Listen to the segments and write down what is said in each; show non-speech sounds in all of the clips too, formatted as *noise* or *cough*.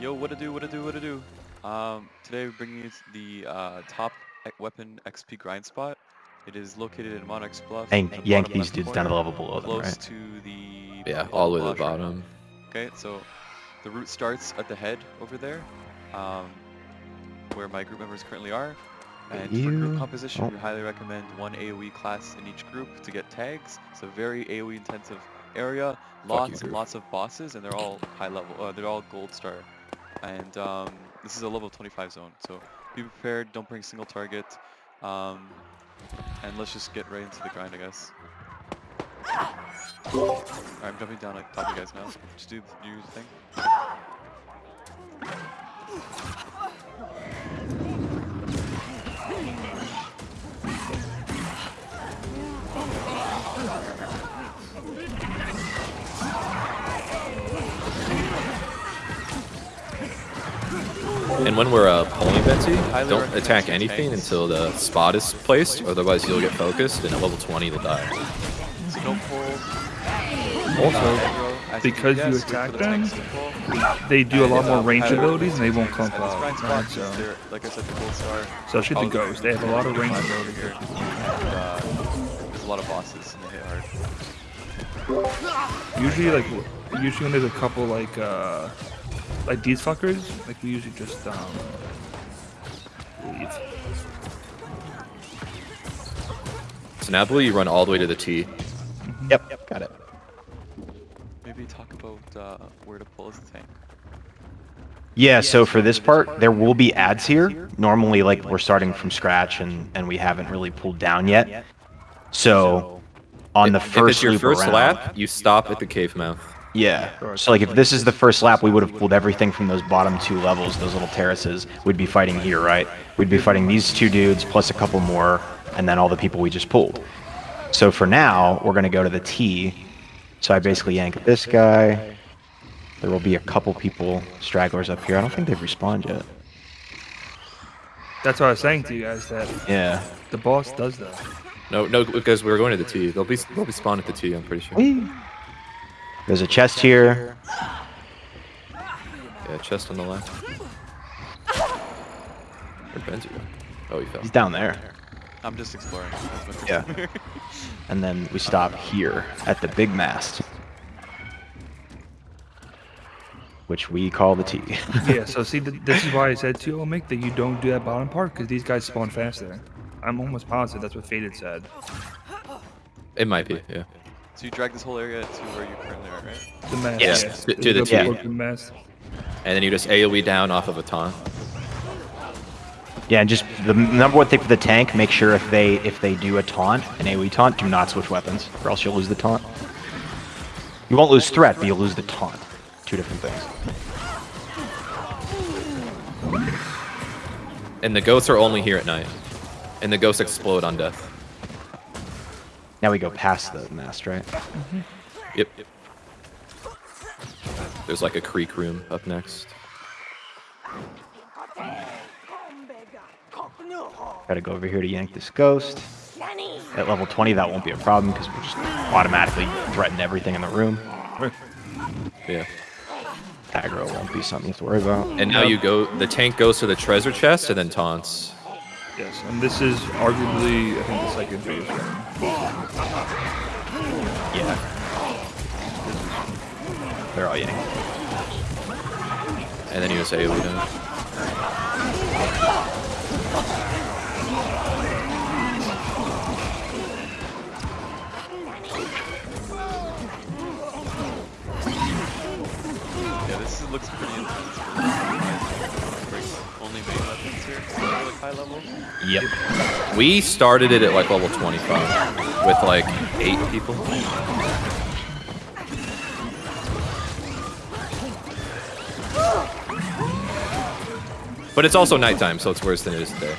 Yo, what to do, what to do, what to do. Um, today we're bringing you the uh, top e- weapon XP grind spot. It is located in Monarch's Bluff. And the yank these left dudes down to the level below them, Close right? to the... Yeah, all the way to the Bluff right now. bottom. Okay, so the route starts at the head over there, um, where my group members currently are. And for group composition, oh. we highly recommend one AoE class in each group to get tags. It's a very AoE intensive area, you, lots and lots of bosses, and they're all high level. Uh, they're all gold star, and um, this is a level 25 zone. So be prepared. Don't bring single target, um, and let's just get right into the grind, I guess. Alright, I'm jumping down like top of you guys now. Just do your thing. And when we're uh, pulling Betsy, don't attack anything tanks. until the spot is placed, otherwise you'll get focused, and at level 20 you'll die. So. Also, because you Yes, wait for attack the them, tanks to pull. they do a lot more range abilities and they won't clump tanks. up. And this grind spot Right, so, like I said, the gold star. especially the I'll- ghosts, they have a lot of range I'll- ability here. And uh, there's a lot of bosses and they hit hard. Usually, like, usually when there's a couple like, uh, like these fuckers, like we usually just um, leave. So now I you run all the way to the T. Yep, Yep. got it. Maybe talk about uh, where to pull as the tank. Yeah, so for this part, there will be ads here. Normally, like, we're starting from scratch and, and we haven't really pulled down yet. So, on the first if first it's your loop first around- lap, you stop at the cave mouth. Yeah. So, like, if this is the first lap, we would have pulled everything from those bottom two levels, those little terraces. We'd be fighting here, right? We'd be fighting these two dudes plus a couple more, and then all the people we just pulled. So for now, we're going to go to the T. So I basically yank this guy. There will be a couple people, stragglers up here. I don't think they've respawned yet. That's what I was saying to you guys that Yeah. the boss does that. No, no, because we're going to the T. They'll be they'll be spawned at the T. I'm pretty sure. Whee! There's a chest here. Yeah, chest on the left. Where'd Benji go? Oh, he fell. He's down there. I'm just exploring. That's my first Yeah. And then we stop here at the big mast. Which we call the T. *laughs* yeah, so see, th- this is why I said to you, Mick, that you don't do that bottom part because these guys spawn faster. I'm almost positive that's what Faded said. It might be, yeah. So you drag this whole area to where you currently are, right? The mast. Yes, yeah. to- to the Go T. before the. And then you just AoE down off of a taunt. Yeah, and just the number one thing for the tank, make sure if they if they do a taunt, an AoE taunt, do not switch weapons, or else you'll lose the taunt. You won't lose threat, but you'll lose the taunt. Two different things. And the ghosts are only here at night. And the ghosts explode on death. Now we go past the mast, right? Yep. There's like a creek room up next. Gotta go over here to yank this ghost. At level 20, that won't be a problem because we'll just automatically threaten everything in the room. Yeah. Aggro won't be something to worry about. And now you go, the tank goes to the treasure chest and then taunts. Yes, and this is arguably, I think, the second phase. They're all yanked. And then you just AoE down. Yeah, this is, looks pretty intense. for guys. Bring Only main weapons here, like high level. Yep. We started it at like level 25 with like eight people. But it's also nighttime, so it's worse than it is today.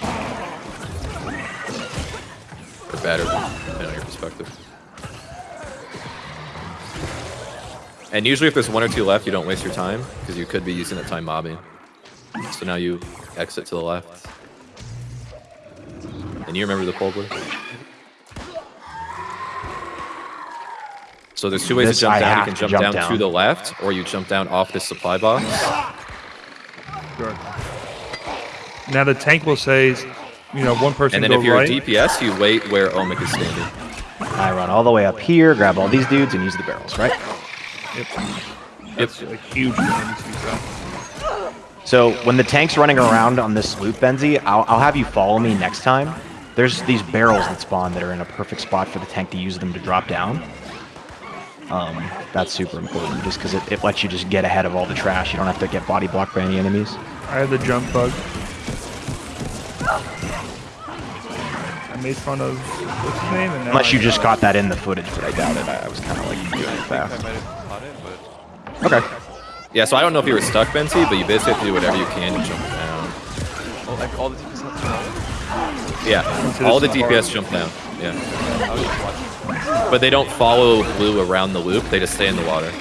Or better, depending on your perspective. And usually if there's one or two left, you don't waste your time, because you could be using that time mobbing. So now you exit to the left. And you remember the pole blue? So there's two ways This to jump I down. You can jump, jump down, down. to the left, or you jump down off this supply box. Sure. Now the tank will say, you know, one person And then go if you're right. a DPS, you wait where Omic is standing. I run all the way up here, grab all these dudes, and use the barrels, right? Yep. That's a huge thing that needs to be done. So when the tank's running around on this loop, Benzi, I'll, I'll have you follow me next time. There's these barrels that spawn that are in a perfect spot for the tank to use them to drop down. Um, that's super important, just because it, it lets you just get ahead of all the trash. You don't have to get body blocked by any enemies. I have the jump bug. Made fun of what's his name, and now Unless you just know. caught that in the footage, but I doubt it. I, I was kind of like doing it fast. I might have caught it, Okay. Yeah, so I don't know if you were stuck, Benzi, but you basically have to do whatever you can to jump down. oh, like, all the DPS have to follow. Yeah, all the some DPS jump down. Yeah, I was just watching. but they don't follow blue around the loop. They just stay in the water.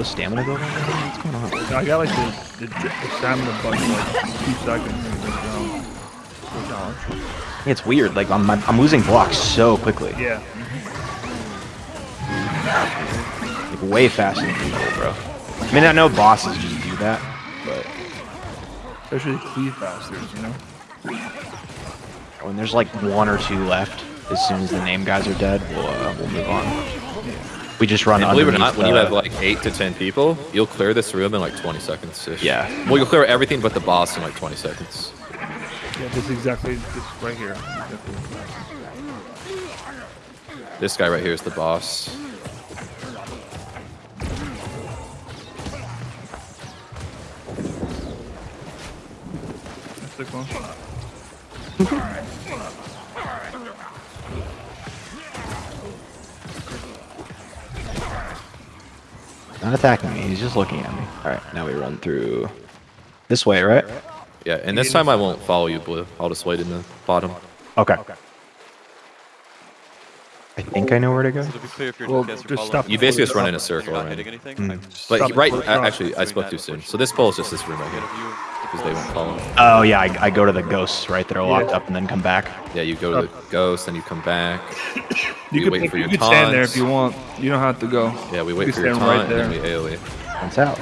Low stamina build this? What's going on? I got like the, the, the stamina bug for like two seconds. Goes down. It's weird. Like I'm, I'm losing blocks so quickly. Yeah. Like way faster than usual, bro. I mean, I know bosses just do that, but Especially cleave bastards, you know? when there's like one or two left, as soon as the name guys are dead, we'll uh, we'll move on. We just run And believe it or underneath not, when you uh, have like eight to ten people, you'll clear this room in like 20 seconds. -ish. Yeah. Well, you'll clear everything but the boss in like 20 seconds. Yeah, this is exactly this right here. This guy right here is the boss. That's the one. Not attacking me. He's just looking at me. All right, now we run through this way, right? Yeah, and this time I won't follow you, Blue. I'll just wait in the bottom. Okay. I think I know where to go. So to be clear, if you're Well, just stop You basically just run in a circle, right? Mm. But right, before you a- stop. actually, I spoke too soon. So this pole is just this room right here, you because they won't follow. Oh yeah, I, I go to the ghosts, right? That are locked Yeah. up and then come back. Yeah, you go to the ghosts and you come back. *coughs* You We could, wait for you your could stand there if you want. You don't have to go. Yeah, we wait could for your stand right taunt, and then we there. AoE. Once out.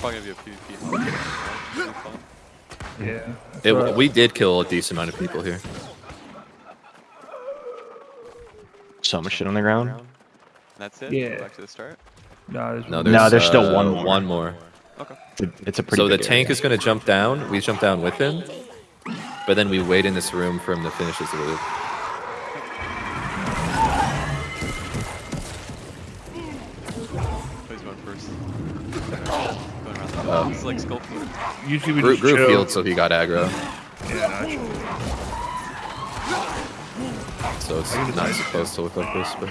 Probably gonna be a PvP. right? Should be fun. Yeah. It, right. we did kill a decent amount of people here. So much shit on the ground. And that's it. Yeah. Back to the start. Nah, there's No, there's, No, there's still uh, one more. One more. Okay. It's a, it's a pretty. So the tank area. is going to jump down. We jump down with him, but then we wait in this room for him to finish his loop. First? Um, going around the. This like skull food. Usually we Group, just group chill. field, so he got aggro. Yeah. So it's not supposed to look like this, but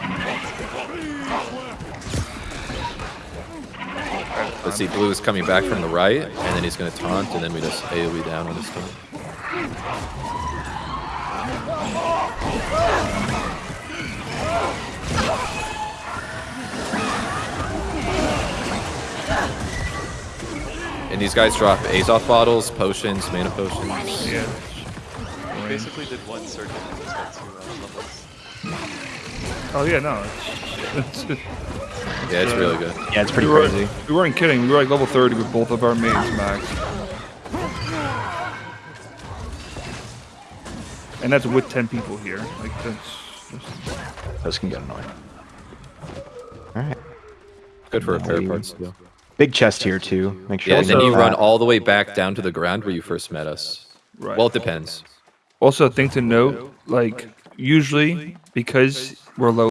let's see. Blue is coming back from the right, and then he's going to taunt, and then we just AOE down on his taunt. And these guys drop Azoth bottles, potions, mana potions. Yeah. We basically did one circuit and just got two uh, levels. Oh yeah, no. It's, *laughs* it's, Yeah, it's really good. Yeah, it's pretty we, were, crazy. we weren't kidding. We were like level 30 with both of our mains max. And that's with 10 people here. Like that's. that's Those can get annoying. All right. Good for repair Nice. parts. too. Big chest here too. Make sure. Yeah, and then you run all the way back down to the ground where you first met us. right. Well, it depends. also, a thing to note, like usually because we're low